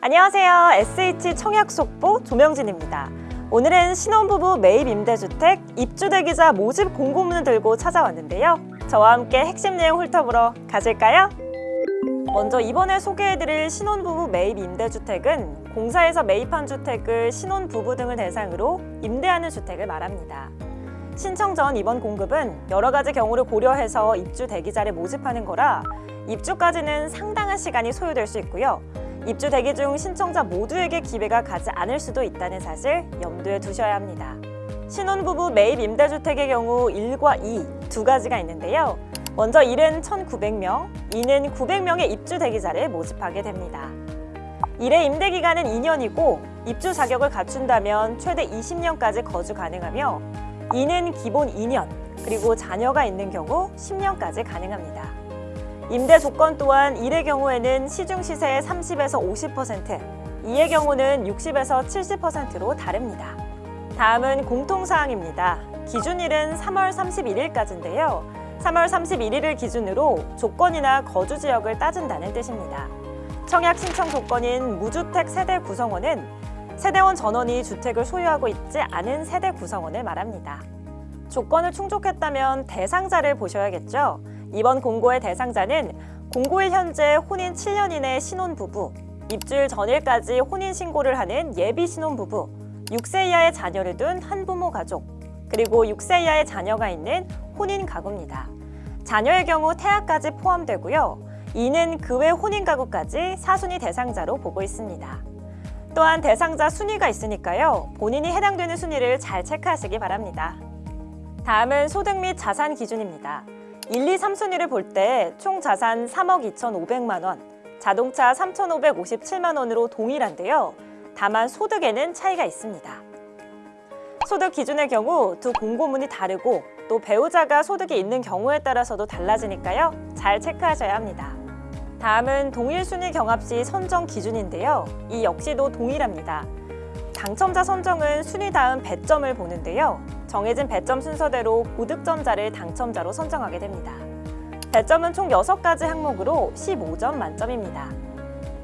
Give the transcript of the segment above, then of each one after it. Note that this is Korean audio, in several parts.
안녕하세요. SH 청약 속보 조명진입니다. 오늘은 신혼부부 매입 임대주택 입주 대기자 모집 공고문을 들고 찾아왔는데요. 저와 함께 핵심 내용 훑어보러 가실까요? 먼저 이번에 소개해드릴 신혼부부 매입 임대주택은 공사에서 매입한 주택을 신혼부부 등을 대상으로 임대하는 주택을 말합니다. 신청 전 이번 공급은 여러 가지 경우를 고려해서 입주 대기자를 모집하는 거라 입주까지는 상당한 시간이 소요될 수 있고요. 입주 대기 중 신청자 모두에게 기회가 가지 않을 수도 있다는 사실 염두에 두셔야 합니다. 신혼부부 매입 임대주택의 경우 1과 2 두 가지가 있는데요. 먼저 1은 1,900명, 2는 900명의 입주 대기자를 모집하게 됩니다. 1의 임대 기간은 2년이고 입주 자격을 갖춘다면 최대 20년까지 거주 가능하며 2는 기본 2년, 그리고 자녀가 있는 경우 10년까지 가능합니다. 임대 조건 또한 1의 경우에는 시중 시세의 30에서 50%, 2의 경우는 60에서 70%로 다릅니다. 다음은 공통사항입니다. 기준일은 3월 31일까지인데요. 3월 31일을 기준으로 조건이나 거주 지역을 따진다는 뜻입니다. 청약 신청 조건인 무주택 세대 구성원은 세대원 전원이 주택을 소유하고 있지 않은 세대 구성원을 말합니다. 조건을 충족했다면 대상자를 보셔야겠죠. 이번 공고의 대상자는 공고일 현재 혼인 7년 이내 신혼부부, 입주일 전일까지 혼인신고를 하는 예비 신혼부부, 6세 이하의 자녀를 둔 한부모 가족, 그리고 6세 이하의 자녀가 있는 혼인 가구입니다. 자녀의 경우 태아까지 포함되고요. 이는 그 외 혼인 가구까지 사순위 대상자로 보고 있습니다. 또한 대상자 순위가 있으니까요. 본인이 해당되는 순위를 잘 체크하시기 바랍니다. 다음은 소득 및 자산 기준입니다. 1, 2, 3순위를 볼 때 총 자산 3억 2,500만 원, 자동차 3,557만 원으로 동일한데요. 다만 소득에는 차이가 있습니다. 소득 기준의 경우 두 공고문이 다르고 또 배우자가 소득이 있는 경우에 따라서도 달라지니까요. 잘 체크하셔야 합니다. 다음은 동일 순위 경합 시 선정 기준인데요. 이 역시도 동일합니다. 당첨자 선정은 순위 다음 배점을 보는데요. 정해진 배점 순서대로 고득점자를 당첨자로 선정하게 됩니다. 배점은 총 6가지 항목으로 15점 만점입니다.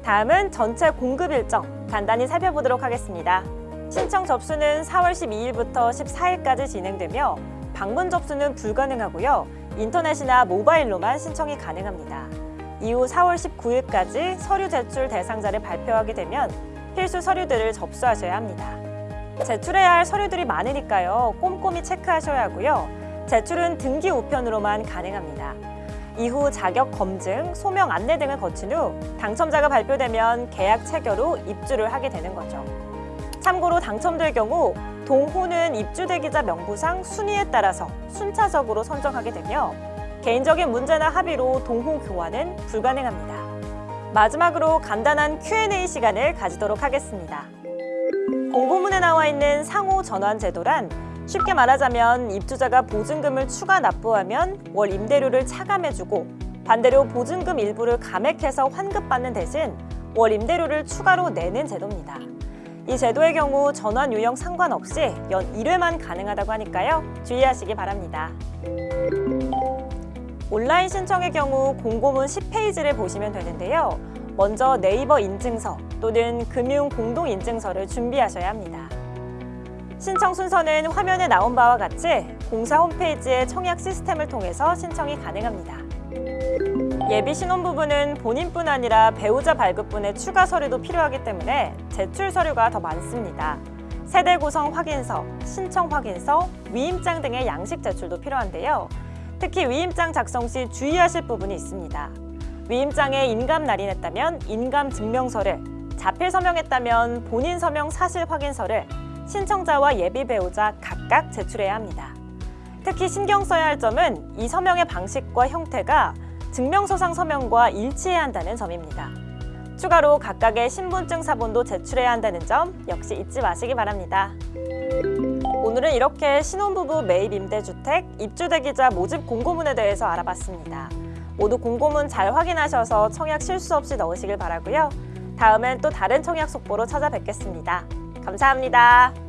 다음은 전체 공급 일정 간단히 살펴보도록 하겠습니다. 신청 접수는 4월 12일부터 14일까지 진행되며 방문 접수는 불가능하고요. 인터넷이나 모바일로만 신청이 가능합니다. 이후 4월 19일까지 서류 제출 대상자를 발표하게 되면 필수 서류들을 접수하셔야 합니다. 제출해야 할 서류들이 많으니까요. 꼼꼼히 체크하셔야 하고요. 제출은 등기 우편으로만 가능합니다. 이후 자격 검증, 소명 안내 등을 거친 후 당첨자가 발표되면 계약 체결 후 입주를 하게 되는 거죠. 참고로 당첨될 경우 동호는 입주 대기자 명부상 순위에 따라서 순차적으로 선정하게 되며 개인적인 문제나 합의로 동호 교환은 불가능합니다. 마지막으로 간단한 Q&A 시간을 가지도록 하겠습니다. 공고문에 나와 있는 상호 전환 제도란 쉽게 말하자면 입주자가 보증금을 추가 납부하면 월 임대료를 차감해주고 반대로 보증금 일부를 감액해서 환급받는 대신 월 임대료를 추가로 내는 제도입니다. 이 제도의 경우 전환 유형 상관없이 연 1회만 가능하다고 하니까요. 주의하시기 바랍니다. 온라인 신청의 경우 공고문 10페이지를 보시면 되는데요. 먼저 네이버 인증서 또는 금융 공동 인증서를 준비하셔야 합니다. 신청 순서는 화면에 나온 바와 같이 공사 홈페이지의 청약 시스템을 통해서 신청이 가능합니다. 예비 신혼부부는 본인뿐 아니라 배우자 발급분의 추가 서류도 필요하기 때문에 제출 서류가 더 많습니다. 세대 구성 확인서, 신청 확인서, 위임장 등의 양식 제출도 필요한데요. 특히 위임장 작성 시 주의하실 부분이 있습니다. 위임장에 인감 날인했다면 인감 증명서를, 자필 서명했다면 본인 서명 사실 확인서를 신청자와 예비 배우자 각각 제출해야 합니다. 특히 신경 써야 할 점은 이 서명의 방식과 형태가 증명서상 서명과 일치해야 한다는 점입니다. 추가로 각각의 신분증 사본도 제출해야 한다는 점 역시 잊지 마시기 바랍니다. 오늘은 이렇게 신혼부부 매입 임대주택 입주대기자 모집 공고문에 대해서 알아봤습니다. 모두 공고문 잘 확인하셔서 청약 실수 없이 넣으시길 바라고요. 다음엔 또 다른 청약 속보로 찾아뵙겠습니다. 감사합니다.